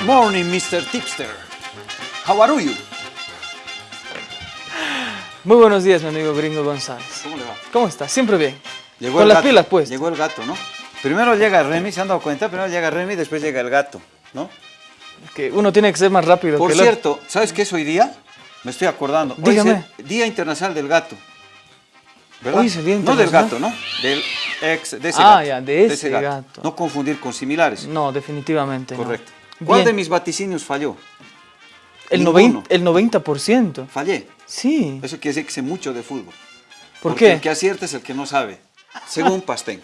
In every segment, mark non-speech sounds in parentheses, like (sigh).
Good morning, Mr. Tipster. How are you? Muy buenos días, mi amigo Gringo González. ¿Cómo le va? ¿Cómo está? Siempre bien. Llegó Con el las gato. pilas puestas. Llegó el gato, ¿no? Primero llega Remy, ¿se han dado cuenta? Primero llega Remy, después llega el gato, ¿no? Que uno tiene que ser más rápido Por que el otro. cierto, ¿sabes qué es hoy día? Me estoy acordando. Hoy Dígame. es el Día Internacional del Gato. ¿Verdad? Hoy es el Día No del gato. ¿no? Del ex, de ese Ah, gato. ya, de ese gato. No confundir con similares. No, definitivamente no. ¿Cuál Bien. de mis vaticinios falló? El, Ninguno. 90, el 90%. Fallé. Sí. Eso quiere decir que sé mucho de fútbol. ¿Por Porque qué? El que acierta es el que no sabe. Según Pastén.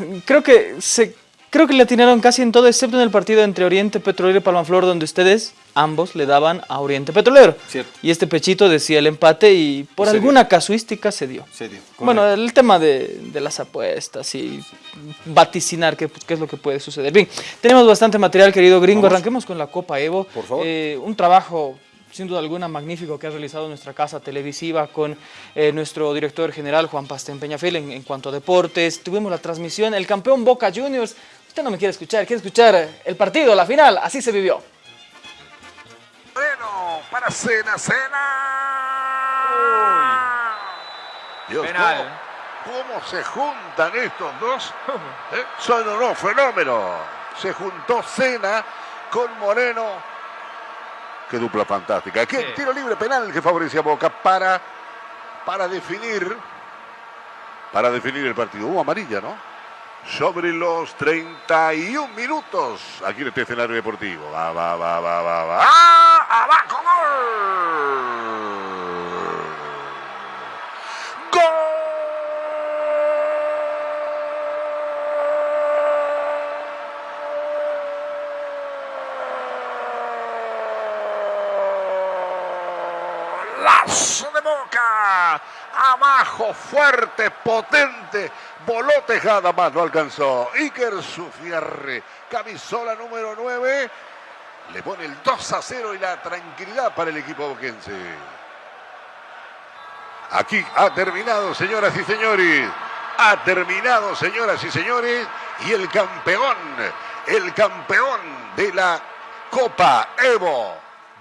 (laughs) Creo que se, creo que le atinaron casi en todo, excepto en el partido entre Oriente Petrolero y Palmaflor, donde ustedes ambos le daban a Oriente Petrolero. Cierto. Y este pechito decía el empate y por Se dio. alguna casuística se dio. Se dio, Bueno, el tema de, de las apuestas y vaticinar qué, qué es lo que puede suceder. Bien, tenemos bastante material, querido gringo. Vamos. Arranquemos con la Copa Evo. Por favor. Eh, un trabajo, sin duda alguna, magnífico que ha realizado nuestra casa televisiva con eh, nuestro director general, Juan Pastén Peñafil, en, en cuanto a deportes. Tuvimos la transmisión, el campeón Boca Juniors. Usted no me quiere escuchar, quiere escuchar el partido, la final. Así se vivió. Moreno para Cena, Cena. Dios, Penal. ¿cómo, cómo se juntan estos dos? ¿Eh? Son unos fenómenos. Se juntó Cena con Moreno. Qué dupla fantástica. Qué Sí. tiro libre penal que favorecía a Boca para, para definir para definir el partido. Hubo amarilla, ¿no? Sobre los 31 minutos aquí en este escenario deportivo. Va, va, va, va, va, va. ¡Ah! ¡Abajo! ¡Gol! ¡Lazo de boca! Abajo, fuerte, potente. Voló Tejada, más no alcanzó. Iker Sufierre, camisola número 9. Le pone el 2 a 0 y la tranquilidad para el equipo boquense. Aquí ha terminado, señoras y señores. Ha terminado, señoras y señores. Y el campeón, el campeón de la Copa Evo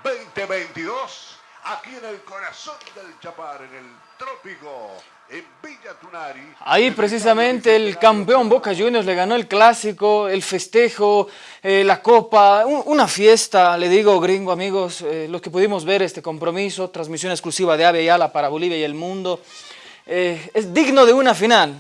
2022, aquí en el corazón del Chapar, en el trópico, en Villa Tunari. Ahí precisamente el campeón Boca Juniors le ganó el clásico, el festejo, eh, la copa, un- una fiesta, le digo gringo amigos, eh, los que pudimos ver este compromiso, transmisión exclusiva de Ave Yala para Bolivia y el mundo, eh, es digno de una final.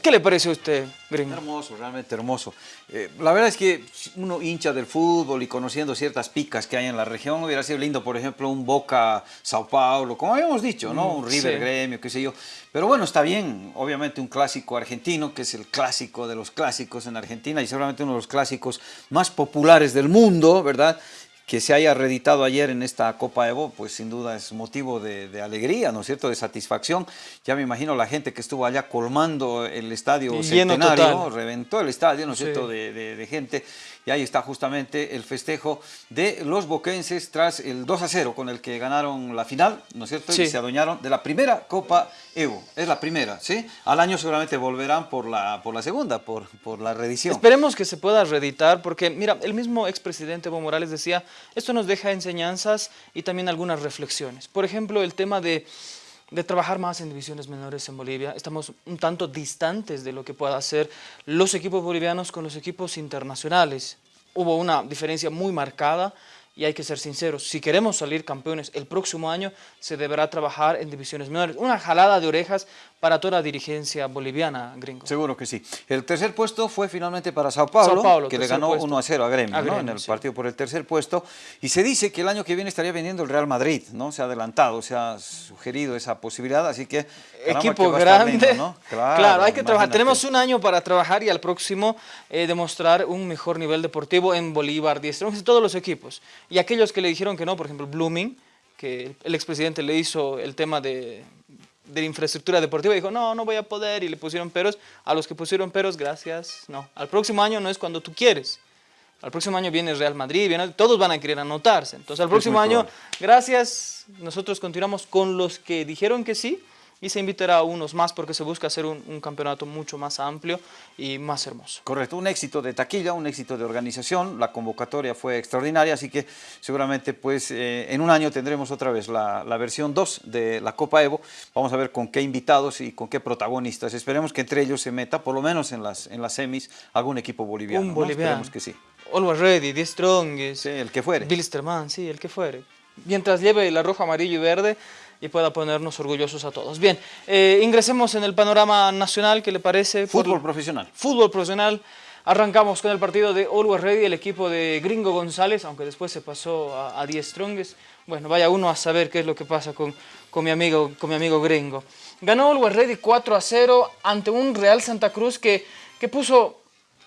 ¿Qué le parece a usted, gringo? Hermoso, realmente hermoso. Eh, la verdad es que uno hincha del fútbol y conociendo ciertas picas que hay en la región, hubiera sido lindo, por ejemplo, un Boca Sao Paulo, como habíamos dicho, ¿no? Un River sí. Gremio, qué sé yo. Pero bueno, está bien, obviamente un clásico argentino, que es el clásico de los clásicos en Argentina y seguramente uno de los clásicos más populares del mundo, ¿verdad? Que se haya reeditado ayer en esta Copa Evo, pues sin duda es motivo de, de alegría, ¿no es cierto?, de satisfacción. Ya me imagino la gente que estuvo allá colmando el estadio centenario, reventó el estadio, ¿no es Sí. cierto?, de, de- de gente. Y ahí está justamente el festejo de los boquenses tras el 2 a 0 con el que ganaron la final, ¿no es cierto? Sí. Y se adueñaron de la primera Copa Evo. Es la primera, ¿sí? Al año seguramente volverán por la, por la segunda, por, por la reedición. Esperemos que se pueda reeditar porque, mira, el mismo expresidente Evo Morales decía, esto nos deja enseñanzas y también algunas reflexiones. Por ejemplo, el tema de, de trabajar más en divisiones menores en Bolivia. Estamos un tanto distantes de lo que puedan hacer los equipos bolivianos con los equipos internacionales. Hubo una diferencia muy marcada y hay que ser sinceros, si queremos salir campeones el próximo año, se deberá trabajar en divisiones menores. Una jalada de orejas para toda la dirigencia boliviana, gringo. Seguro que sí. El tercer puesto fue finalmente para Sao Paulo, Sao Paulo, que le ganó puesto. 1 a 0 a Gremio, A ¿no? En el sí. partido por el tercer puesto. Y se dice que el año que viene estaría vendiendo el Real Madrid, ¿no? Se ha adelantado, se ha sugerido esa posibilidad, así que... caramba, equipo grande. lindo, ¿no? (laughs) Claro, hay que trabajar. Tenemos un año para trabajar y al próximo eh, demostrar un mejor nivel deportivo en Bolívar, Diestra, en todos los equipos. Y aquellos que le dijeron que no, por ejemplo, Blooming, que el expresidente le hizo el tema de, de la infraestructura deportiva, dijo, no, no voy a poder, y le pusieron peros. A los que pusieron peros, gracias, no. Al próximo año no es cuando tú quieres. Al próximo año viene Real Madrid, viene- todos van a querer anotarse. Entonces, al próximo año, probable. gracias, nosotros continuamos con los que dijeron que sí y se invitará a unos más porque se busca hacer un, un, campeonato mucho más amplio y más hermoso. Correcto, un éxito de taquilla, un éxito de organización, la convocatoria fue extraordinaria, así que seguramente pues eh, en un año tendremos otra vez la, la, versión 2 de la Copa Evo, vamos a ver con qué invitados y con qué protagonistas, esperemos que entre ellos se meta, por lo menos en las, en las semis, algún equipo boliviano, un boliviano. ¿no? esperemos que sí. Always Ready, The Strongest, sí, el que fuere. Bilsterman, sí, el que fuere. Mientras lleve la roja, amarillo y verde, y pueda ponernos orgullosos a todos. Bien, eh, ingresemos en el panorama nacional, ¿qué le parece? Fútbol Por, profesional. Fútbol profesional. Arrancamos con el partido de Always Ready, el equipo de Gringo González, aunque después se pasó a, a Die Strongest. Bueno, vaya uno a saber qué es lo que pasa con, con, mi, amigo, con mi amigo Gringo. Ganó Always Ready 4 a 0 ante un Real Santa Cruz que, que puso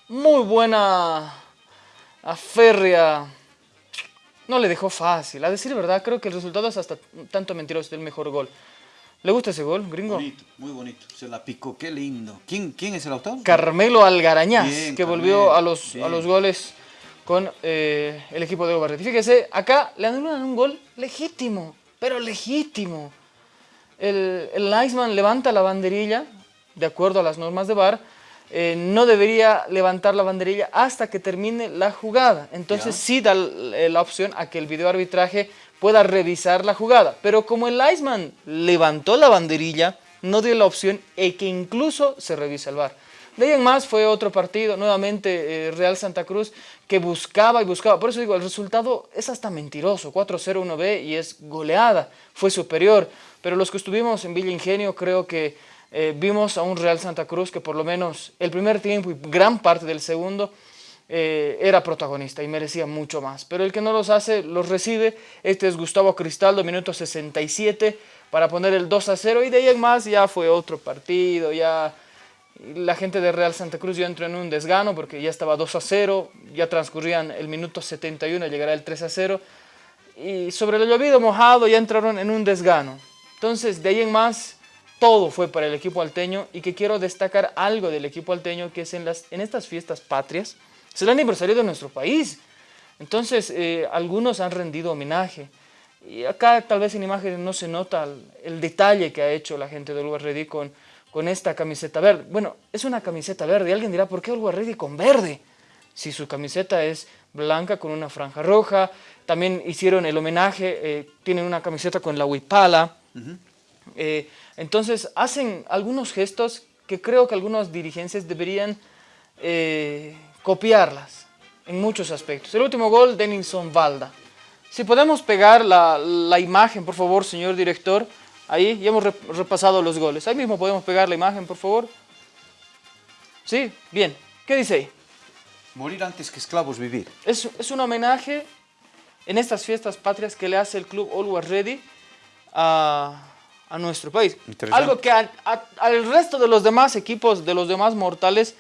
muy buena, férrea no le dejó fácil. A decir verdad, creo que el resultado es hasta tanto mentiroso del mejor gol. ¿Le gusta ese gol, gringo? Bonito, muy bonito. Se la picó, qué lindo. ¿Quién, quién es el autor? Carmelo Algarañaz, Bien, que volvió a los, a los goles con eh, el equipo de Obarreti. Fíjese, acá le anulan un gol legítimo, pero legítimo. El, el Iceman levanta la banderilla, de acuerdo a las normas de VAR, eh, no debería levantar la banderilla hasta que termine la jugada. Entonces sí da la opción a que el videoarbitraje pueda revisar la jugada. Pero como el Iceman levantó la banderilla, no dio la opción de que incluso se revise el VAR. De ahí en más fue otro partido, nuevamente eh, Real Santa Cruz, que buscaba y buscaba. Por eso digo, el resultado es hasta mentiroso. 4-0 1B y es goleada, fue superior. Pero los que estuvimos en Villa Ingenio creo que eh, vimos a un Real Santa Cruz que por lo menos el primer tiempo y gran parte del segundo eh, era protagonista y merecía mucho más. Pero el que no los hace, los recibe. Este es Gustavo Cristaldo, minuto 67, para poner el 2 a 0. Y de ahí en más ya fue otro partido, ya la gente de Real Santa Cruz ya entró en un desgano porque ya estaba 2 a 0, ya transcurrían el minuto 71, llegará el 3 a 0. Y sobre lo llovido mojado ya entraron en un desgano. Entonces, de ahí en más todo fue para el equipo alteño y que quiero destacar algo del equipo alteño que es en, estas fiestas patrias, es el aniversario de nuestro país. Entonces, eh, algunos han rendido homenaje. Y acá tal vez en imágenes no se nota el, detalle que ha hecho la gente del Ready con, con esta camiseta verde. Bueno, es una camiseta verde y alguien dirá, ¿por qué Ready con verde? Si su camiseta es blanca con una franja roja, también hicieron el homenaje, eh, tienen una camiseta con la huipala, uh. Eh, entonces hacen algunos gestos que creo que algunas dirigencias deberían eh, copiarlas en muchos aspectos. El último gol, Denison Valda. Si podemos pegar la, la, imagen, por favor, señor director, ahí ya hemos repasado los goles. Ahí mismo podemos pegar la imagen, por favor. Sí, bien. ¿Qué dice ahí? Morir antes que esclavos vivir. Es, es un homenaje en estas fiestas patrias que le hace el club Always Ready a a nuestro país. Algo que a, a, al resto de los demás equipos, de los demás mortales,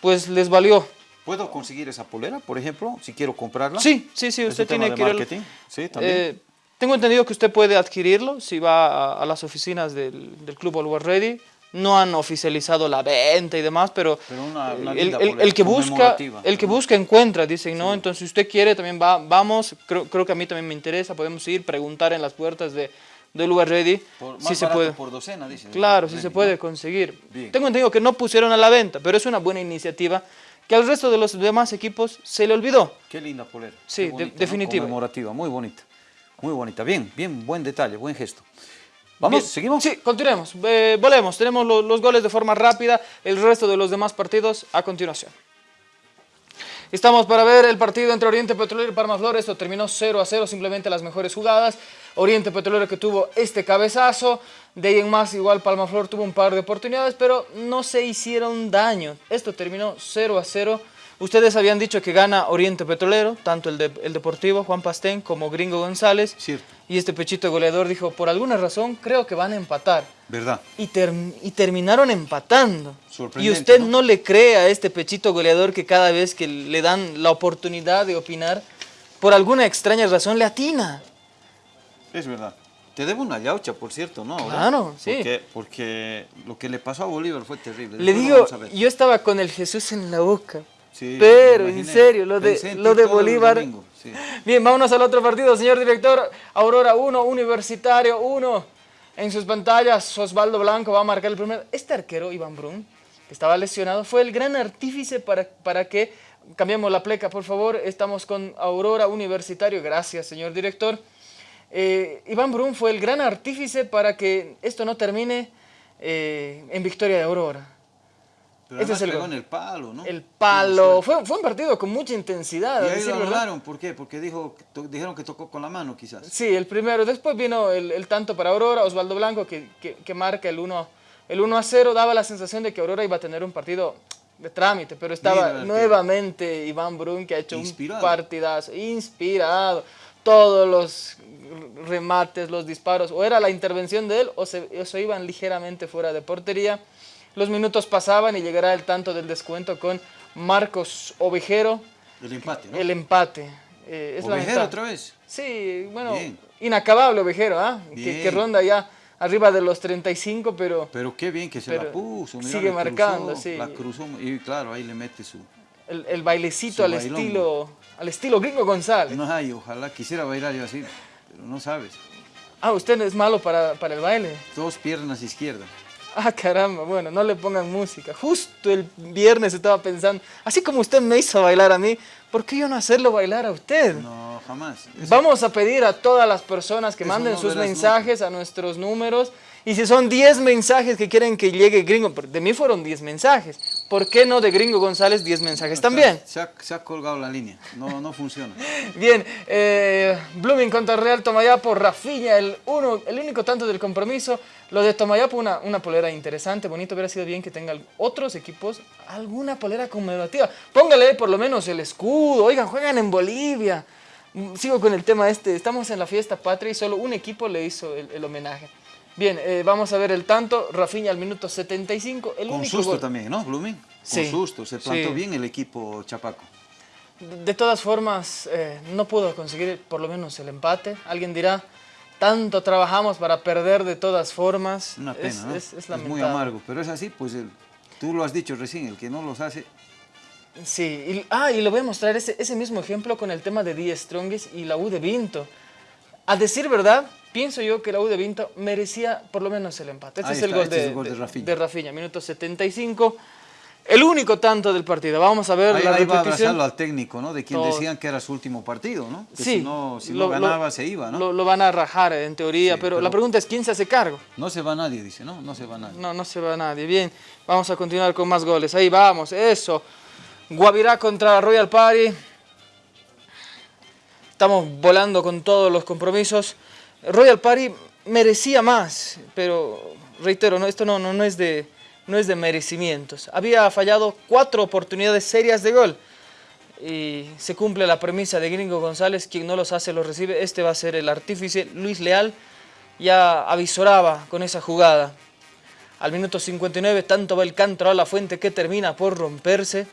pues les valió. ¿Puedo conseguir esa polera, por ejemplo, si quiero comprarla? Sí, sí, sí, usted tiene que ir... Sí, también. Eh, tengo entendido que usted puede adquirirlo si va a, a las oficinas del, del Club Always Ready. No han oficializado la venta y demás, pero, pero una, una el, el, el, que busca, el que busca encuentra, dicen, ¿no? Sí. Entonces, si usted quiere, también va, vamos, creo, creo que a mí también me interesa, podemos ir, preguntar en las puertas de, del lugar ready por, si se puede por docena dice claro si se puede conseguir Bien. tengo entendido que no pusieron a la venta pero es una buena iniciativa que al resto de los demás equipos se le olvidó qué linda polera sí bonita, de, definitiva ¿no? conmemorativa muy bonita muy bonita bien bien buen detalle buen gesto Vamos, Bien. ¿seguimos? Sí, continuemos. Eh, volvemos. Tenemos lo, los goles de forma rápida, el resto de los demás partidos a continuación. Estamos para ver el partido entre Oriente Petrolero y Palma Flor. Esto terminó 0 a 0, simplemente las mejores jugadas. Oriente Petrolero que tuvo este cabezazo. De ahí en más, igual Palma Flor tuvo un par de oportunidades, pero no se hicieron daño. Esto terminó 0 a 0. Ustedes habían dicho que gana Oriente Petrolero, tanto el, de, el Deportivo, Juan Pastén, como Gringo González. Cierto. Y este pechito goleador dijo, por alguna razón creo que van a empatar. ¿Verdad? Y, ter y terminaron empatando. Y usted ¿no? ¿no? le cree a este pechito goleador que cada vez que le dan la oportunidad de opinar, por alguna extraña razón le atina. Es verdad. Te debo una yaucha, por cierto, ¿no? Claro, sí. Porque, porque, lo que le pasó a Bolívar fue terrible. Le digo, yo estaba con el Jesús en la boca. Sí, pero en serio, lo de, lo de Bolívar. Sí. (laughs) Bien, vámonos al otro partido, señor director. Aurora 1, Universitario 1. En sus pantallas, Osvaldo Blanco va a marcar el primer. Este arquero, Iván Brun, que estaba lesionado, fue el gran artífice para, para que... Cambiamos la pleca, por favor. Estamos con Aurora Universitario. Gracias, señor director. Eh, Iván Brun fue el gran artífice para que esto no termine eh, en victoria de Aurora. Pero Este es el pegó en el palo, ¿no? El palo. Fue, fue un partido con mucha intensidad. Y ahí decir lo anularon, ¿por qué? Porque dijo, to- dijeron que tocó con la mano, quizás. Sí, el primero. Después vino el, el tanto para Aurora, Osvaldo Blanco, que, que- que marca el 1, el 1 a 0. Daba la sensación de que Aurora iba a tener un partido de trámite, pero estaba Mira, nuevamente Iván Brun, que ha hecho Inspirado. un partidazo, inspirado. Todos los remates, los disparos, o era la intervención de él, o se, o se iban ligeramente fuera de portería. Los minutos pasaban y llegará el tanto del descuento con Marcos Ovejero, El empate, ¿no? el empate. Eh, es Ovejero otra vez. Sí, bueno, Bien. inacabable Ovejero, ¿ah? Que, Bien. que ronda ya arriba de los 35, pero Pero qué bien que se la puso. mira, sigue la cruzó, marcando, sí. La cruzó y claro, ahí le mete su... el, el bailecito Su al bailongo. estilo, al estilo Gringo González. No hay, ojalá quisiera bailar yo así, no sabes. Ah, usted es malo para, para el baile. Dos piernas izquierdas. Ah, caramba, bueno, no le pongan música. Justo el viernes estaba pensando, así como usted me hizo bailar a mí, ¿por qué yo no hacerlo bailar a usted? No, jamás. Eso- Vamos a pedir a todas las personas que Eso manden no sus mensajes a nuestros números. Y si son 10 mensajes que quieren que llegue Gringo, de mí fueron 10 mensajes. ¿Por qué no de Gringo González 10 mensajes también? Se ha, se ha colgado la línea. No, no funciona. (laughs) Bien, eh, Blooming contra Real Tomayapo, Rafinha, el, uno, el único tanto del compromiso. Lo de Tomayapo, una, una polera interesante, bonito, hubiera sido bien que tengan otros equipos alguna polera conmemorativa. Póngale por lo menos el escudo, oigan, juegan en Bolivia. Mm, Sigo con el tema este, estamos en la fiesta patria y solo un equipo le hizo el, el homenaje. Bien, eh, vamos a ver el tanto, Rafinha al minuto 75, el Con único susto gol. también, ¿no, Blooming? Con Sí, susto. Se plantó sí. bien el equipo Chapaco. De todas formas, eh, no pudo conseguir por lo menos el empate. Alguien dirá, tanto trabajamos para perder de todas formas. Una pena, es, ¿no? es- es muy lamentable. amargo. Pero es así, pues el- tú lo has dicho recién, el que no los hace... Sí, y, ah, y le voy a mostrar ese, ese mismo ejemplo con el tema de Die Strongest y la U de Vinto. A decir verdad, pienso yo que la U de Vinto merecía por lo menos el empate. Este Ahí es el está, gol, este de, es el gol de de- Rafinha. de Rafinha, minuto 75. El único tanto del partido. Vamos a ver Ahí, la ahí va a abrazarlo al técnico, ¿no? De quien decían que era su último partido, ¿no? Que Sí, si no, si lo- no lo- ganaba se iba, ¿no? Lo, lo van a rajar en teoría, Sí, pero, pero- la pregunta es quién se hace cargo. No se va nadie, dice, ¿no? No se va nadie. No, no se va nadie. Bien, vamos a continuar con más goles. Ahí vamos, eso. Guavirá contra Royal Party. Estamos volando con todos los compromisos. Royal Party merecía más, pero reitero, no, esto no, no, no, es de, no es de merecimientos. Había fallado cuatro oportunidades serias de gol. Y se cumple la premisa de Gringo González, quien no los hace los recibe. Este va a ser el artífice. Luis Leal ya avisoraba con esa jugada. Al minuto 59, tanto va el canto a la fuente que termina por romperse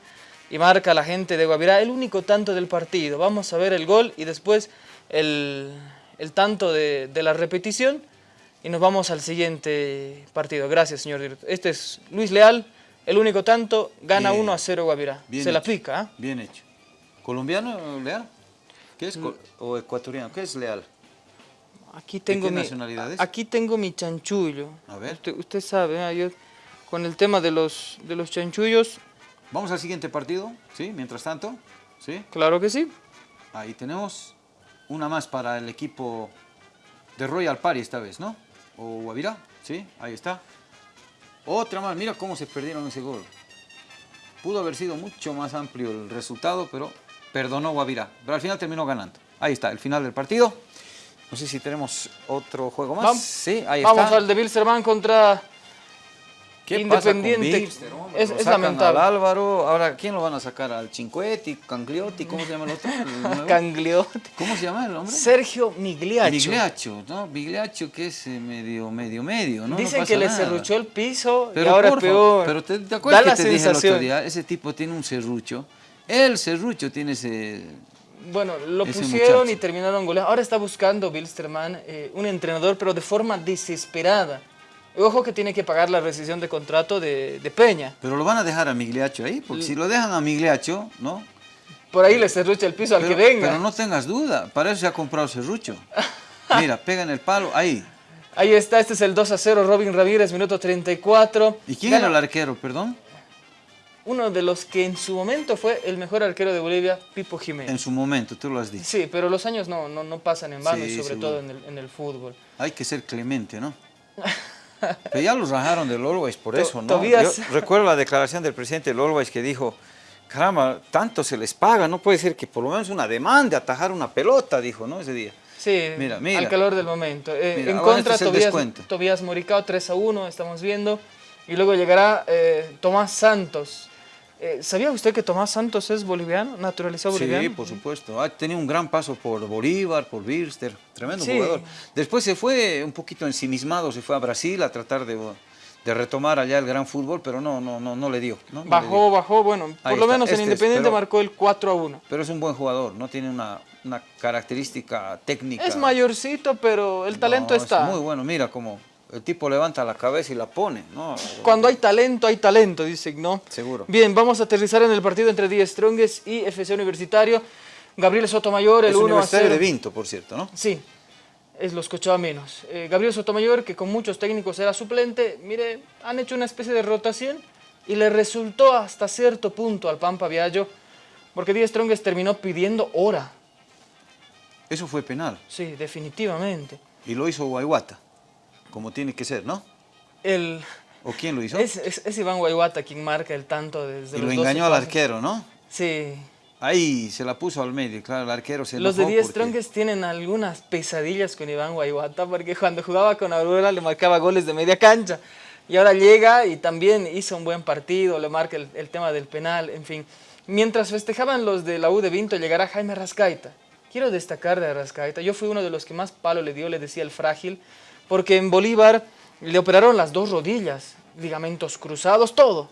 y marca la gente de Guavirá el único tanto del partido. Vamos a ver el gol y después el, el tanto de, de la repetición y nos vamos al siguiente partido. Gracias, señor director. Este es Luis Leal, el único tanto, gana Bien. 1 a 0 Guavirá. Se la pica, ¿ah? Bien hecho. ¿Colombiano, Leal? ¿Qué es? col- ¿O ecuatoriano? ¿Qué es Leal? Aquí tengo qué mi, es? Aquí tengo mi chanchullo. A ver. Usted, usted sabe, ¿ah? yo con el tema de los, de los chanchullos, Vamos al siguiente partido, ¿sí? Mientras tanto, ¿sí? claro que sí. Ahí tenemos una más para el equipo de Royal Party esta vez, ¿no? O Guavirá, ¿sí? Ahí está. Otra más, mira cómo se perdieron ese gol. Pudo haber sido mucho más amplio el resultado, pero perdonó Guavirá. Pero al final terminó ganando. Ahí está, el final del partido. No sé si tenemos otro juego más. Vamos, sí, ahí vamos está. al de Bilsterman contra ¿Qué pasa con Independiente. Es- lamentable. al Álvaro, ahora ¿quién lo van a sacar? ¿Al Cinquetti, Cangliotti? ¿Cómo se llama el otro? (laughs) El nuevo? Cangliote. ¿Cómo se llama el hombre? Sergio Migliaccio. Migliaccio, ¿no? Migliaccio que es eh, medio, medio, medio, ¿no? Dicen que le nada. serruchó el piso Pero y ahora es peor. Pero te, te acuerdas Da que la te dije el otro sensación. día, ese tipo tiene un serrucho. El serrucho tiene ese... Bueno, lo pusieron muchacho. y terminaron goleando. Ahora está buscando Bilsterman eh, un entrenador, pero de forma desesperada. Ojo que tiene que pagar la rescisión de contrato de, de Peña. Pero lo van a dejar a Migliaccio ahí, porque si lo dejan a Migliaccio, ¿no? Por ahí le serrucha el piso al que venga. pero no tengas duda, para eso se ha comprado serrucho. (laughs) Mira, pega en el palo, ahí. Ahí está, este es el 2 a 0, Robin Ramírez, minuto 34. ¿Y quién Gana era el arquero, perdón? Uno de los que en su momento fue el mejor arquero de Bolivia, Pipo Jiménez. En su momento, tú lo has dicho. Sí, pero los años no, no, no pasan en vano, y sobre seguro. todo en el, en el fútbol. Hay que ser clemente, ¿no? (laughs) Pero ya los rajaron del Always por eso, ¿no? Yo recuerdo la declaración del presidente del Always que dijo, caramba, tanto se les paga, no puede ser que por lo menos una demanda atajar una pelota, dijo, ¿no? Ese día. Sí, Mira, mira. al calor del momento. Eh, Mira, en ahora contra, este. Tobías Moricao, 3 a 1, estamos viendo. Y luego llegará eh, Tomás Santos. Eh, ¿Sabía usted que Tomás Santos es boliviano, naturalizado boliviano? Sí, por supuesto. Ha tenido un gran paso por Bolívar, por Birster, tremendo Sí. jugador. Después se fue un poquito ensimismado, se fue a Brasil a tratar de, de retomar allá el gran fútbol, pero no, no, no, no le dio. ¿no? No le Bajó, dio. bajó, bueno, por Ahí lo está, menos en este es, Independiente pero- marcó el 4 a 1. Pero es un buen jugador, no tiene una, una característica técnica. Es mayorcito, pero el talento No, es está. muy bueno, mira cómo el tipo levanta la cabeza y la pone, ¿no? Cuando hay talento, hay talento, dicen, ¿no? Seguro. Bien, vamos a aterrizar en el partido entre Die Strongest y FC Universitario. Gabriel Sotomayor, el es 1 a Universitario 0. de Vinto, por cierto, ¿no? Sí, es los menos. Eh, Gabriel Sotomayor, que con muchos técnicos era suplente, mire, han hecho una especie de rotación y le resultó hasta cierto punto al Pampa Viallo, porque Die Strongest terminó pidiendo hora. Eso fue penal. Sí, definitivamente. Y lo hizo Guayguata, como tiene que ser, ¿no? El, ¿O quién lo hizo? es, es- es Iván Guayguata quien marca el tanto desde y los lo 12 engañó al arquero, ¿no? Sí. Ahí se la puso al medio, claro, el arquero se Los de enojó Die porque- Strongest tienen algunas pesadillas con Iván Guayguata porque cuando jugaba con Aurora le marcaba goles de media cancha y ahora llega y también hizo un buen partido, le marca el, el tema del penal, en fin. Mientras festejaban los de la U de Vinto llegará Jaime Rascaita. Quiero destacar de Rascaita, yo fui uno de los que más palo le dio, le decía el frágil, porque en Bolívar le operaron las dos rodillas, ligamentos cruzados, todo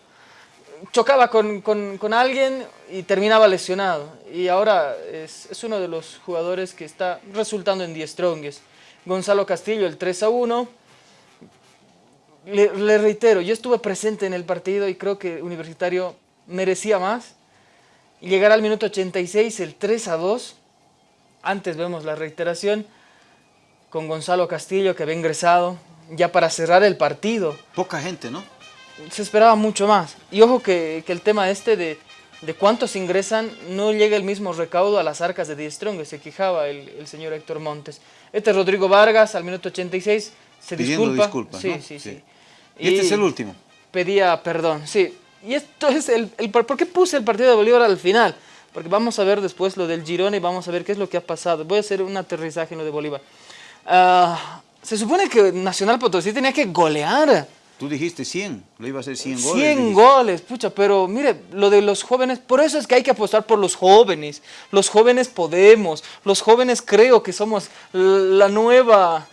chocaba con, con- con alguien y terminaba lesionado. Y ahora es, es uno de los jugadores que está resultando en 10 Strongest. Gonzalo Castillo, el 3 a 1. Le, reitero, yo estuve presente en el partido y creo que Universitario merecía más. Y llegará al minuto 86, el 3 a 2. Antes vemos la reiteración con Gonzalo Castillo que había ingresado ya para cerrar el partido Poca gente, ¿no? se esperaba mucho más. Y ojo que, que el tema este de, de cuántos ingresan no llega el mismo recaudo a las arcas de Die Strong, se quejaba el, el señor Héctor Montes. Este es Rodrigo Vargas, al minuto 86, se Pidiendo disculpa. disculpas, sí, ¿no? sí, sí, Sí. Y este es el último. Pedía perdón, sí. Y esto es el, el... ¿Por qué puse el partido de Bolívar al final? Porque vamos a ver después lo del Girona y vamos a ver qué es lo que ha pasado. Voy a hacer un aterrizaje en lo de Bolívar. Ah, se supone que Nacional Potosí tenía que golear. Tú dijiste 100, lo iba a hacer 100 goles. 100 dijiste. goles, pucha, pero mire, lo de los jóvenes, por eso es que hay que apostar por los jóvenes. Los jóvenes podemos, los jóvenes creo que somos la nueva,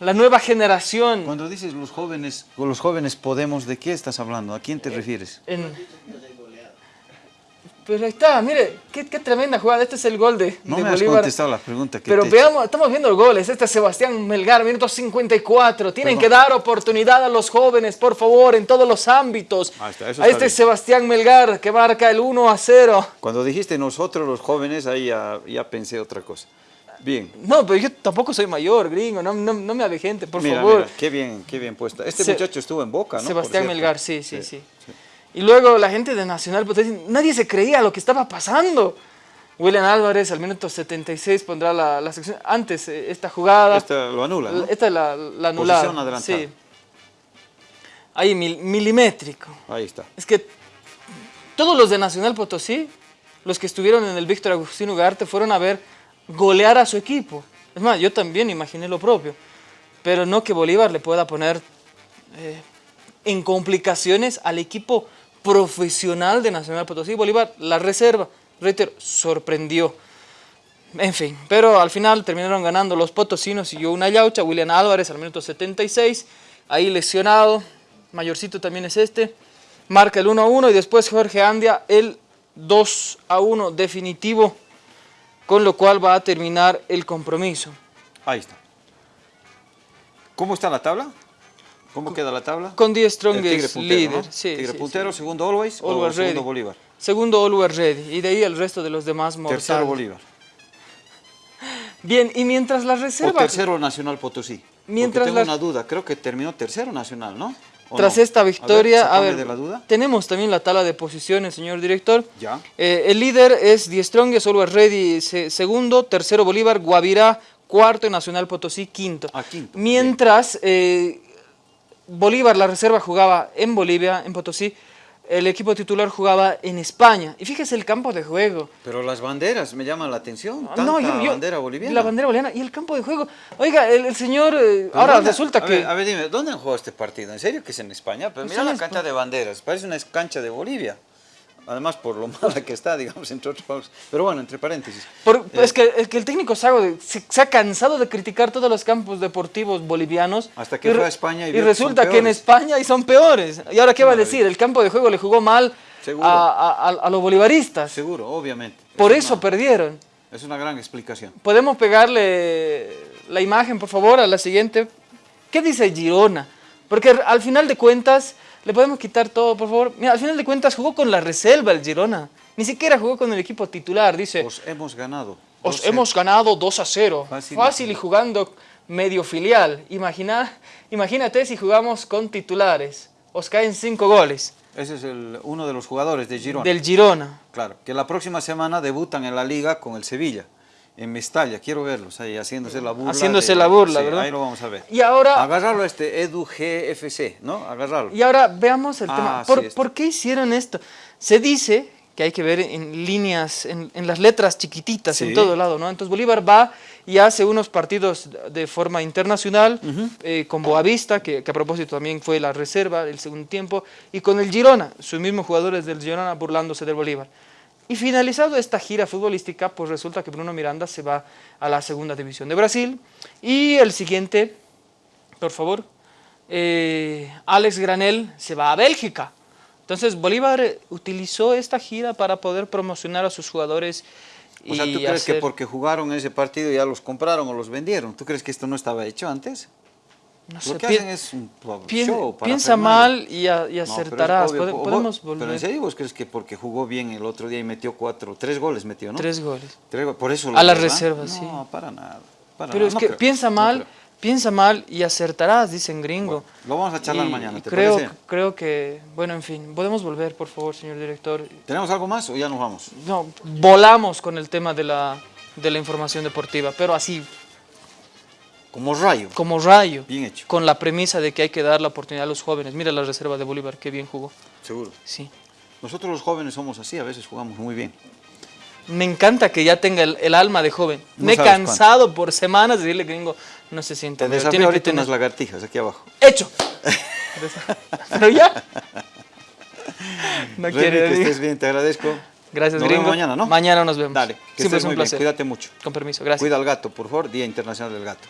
la nueva generación. Cuando dices los jóvenes, los jóvenes podemos, ¿de qué estás hablando? ¿A quién te refieres? En- Pero ahí está, mire, qué, qué tremenda jugada. Este es el gol de, No de me has Bolívar. contestado la pregunta que Pero te veamos, estamos viendo goles. Este es Sebastián Melgar, minuto 54. Tienen Perdón. que dar oportunidad a los jóvenes, por favor, en todos los ámbitos. Ahí está, eso Ahí está está bien. Sebastián Melgar, que marca el 1 a 0. Cuando dijiste nosotros los jóvenes, ahí ya, ya pensé otra cosa. Bien. No, pero yo tampoco soy mayor, gringo. No, no, no me avejente, por mira, favor. mira, qué bien, qué bien puesta. Este Se- muchacho estuvo en Boca, ¿no? Sebastián. Melgar, sí, sí, sí, Y luego la gente de Nacional Potosí, nadie se creía lo que estaba pasando. William Álvarez al minuto 76 pondrá la, la sección. Antes, eh, esta jugada. Esta lo anula, ¿no? Esta es la, la anulada. Posición adelantada. Sí. Ahí, mil- milimétrico. Ahí está. Es que todos los de Nacional Potosí, los que estuvieron en el Víctor Agustín Ugarte, fueron a ver golear a su equipo. Es más, yo también imaginé lo propio. Pero no que Bolívar le pueda poner eh, en complicaciones al equipo profesional de Nacional Potosí. Bolívar, la reserva, reitero, sorprendió. En fin, pero al final terminaron ganando los potosinos y yo una yaucha, William Álvarez al minuto 76, ahí lesionado, mayorcito también es este, marca el 1 a 1 y después Jorge Andia el 2 a 1 definitivo, con lo cual va a terminar el compromiso. Ahí está. ¿Cómo está la tabla? ¿Cómo queda la tabla? Con 10 El Strongest puntero, líder. ¿no? sí, Tigre sí, puntero, sí. segundo Always, o Always segundo Ready. Bolívar. Segundo Always Ready y de ahí el resto de los demás mortales. Tercero Bolívar. Bien, y mientras la O reserva... tercero Nacional Potosí. Mientras tengo la- una duda, creo que terminó tercero Nacional, ¿no? ¿O Tras no? esta victoria, a ver, de la duda. tenemos también la tabla de posiciones, señor director. Ya. Eh, el líder es Die Strongest, Always Ready, se- segundo, tercero Bolívar, Guavirá, cuarto y Nacional Potosí, quinto. Ah, quinto, Mientras eh, Bolívar, la reserva, jugaba en Bolivia, en Potosí, el equipo titular jugaba en España. Y fíjese el campo de juego. Pero las banderas me llaman la atención. Tanta no, yo- yo- bandera boliviana. La bandera boliviana y el campo de juego. Oiga, el, el señor, eh, ahora ¿dónde- resulta a que... ver, a ver, dime, ¿dónde han jugado este partido? ¿En serio que es en España? Pero Pues mira la cancha de banderas, parece una cancha de Bolivia. Además, por lo (laughs) mala que está, digamos, entre otros. Pero bueno, entre paréntesis. Por- Eh, es, que, es que el técnico se, se ha cansado de criticar todos los campos deportivos bolivianos. Hasta que y fue a España y y que resulta son que en. España y son peores. ¿Y ahora qué va a decir? El campo de juego le jugó mal a, a- a- a los bolivaristas. Seguro, obviamente. Por Es eso una- perdieron. Es una gran explicación. Podemos pegarle la imagen, por favor, a la siguiente. ¿Qué dice Girona? Porque al final de cuentas, le podemos quitar todo, por favor. Mira, al final de cuentas jugó con la reserva el Girona. Ni siquiera jugó con el equipo titular, dice. Os hemos ganado. Os 2-0. hemos ganado 2 a 0. Fácil. Fácil, y jugando medio filial. Imagina, imagínate si jugamos con titulares. Os caen 5 goles Ese es el- uno de los jugadores de Girona. del Girona. Claro, que la próxima semana debutan en la liga con el Sevilla, en Mestalla. Quiero verlos ahí haciéndose la burla. Haciéndose de- la burla, sí, ¿verdad? Ahí lo vamos a ver. Y ahora, Agarrarlo a este Edu GFC, ¿no? Agarrarlo. y ahora veamos el Ah, tema. ¿Por, esto. por qué hicieron esto? Se dice que hay que ver en líneas, en, en las letras chiquititas en todo lado, ¿no? Entonces Bolívar va y hace unos partidos de forma internacional eh, con Boavista, que, que a propósito también fue la reserva el segundo tiempo, y con el Girona, sus mismos jugadores del Girona burlándose del Bolívar. Y finalizado esta gira futbolística, pues resulta que Bruno Miranda se va a la segunda división de Brasil y el siguiente, por favor, eh, Alex Granel se va a Bélgica. Entonces Bolívar utilizó esta gira para poder promocionar a sus jugadores. O sea, ¿tú crees que porque jugaron ese partido ya los compraron o los vendieron? ¿Tú crees que esto no estaba hecho antes? No Lo que hacen es un show para piensa mal y, a- y No, pero es acertarás. obvio, podemos Pero volver. en serio vos crees que porque jugó bien el otro día y metió cuatro, tres goles metió, ¿no? Tres goles. Tres go- por eso A la reserva, no, sí. para nada. para Pero nada, es no que creo, piensa no mal, piensa mal y acertarás, dicen gringo. Lo vamos a charlar Y- mañana, y ¿te creo, parece? creo que, bueno, en fin, podemos volver, por favor, señor director. ¿Tenemos algo más o ya nos vamos? No, volamos con el tema de la, de la información deportiva, pero así, Como rayo. como rayo. Bien hecho. Con la premisa de que hay que dar la oportunidad a los jóvenes. Mira la reserva de Bolívar, qué bien jugó. Seguro. Sí. Nosotros los jóvenes somos así, a veces jugamos muy bien. Me encanta que ya tenga el, el alma de joven. No Me he cansado por semanas de decirle gringo, no se sienta. Te desafío tiene que ahorita tener- unas lagartijas aquí abajo. ¡Hecho! (laughs) pero ya. (laughs) no Remy, quiere que estés bien, te agradezco. Gracias, Nos gringo. vemos mañana, ¿no? Mañana nos vemos. Dale, que Siempre estés es un muy bien, placer. cuídate mucho. Con permiso, gracias. Cuida al gato, por favor, Día Internacional del Gato.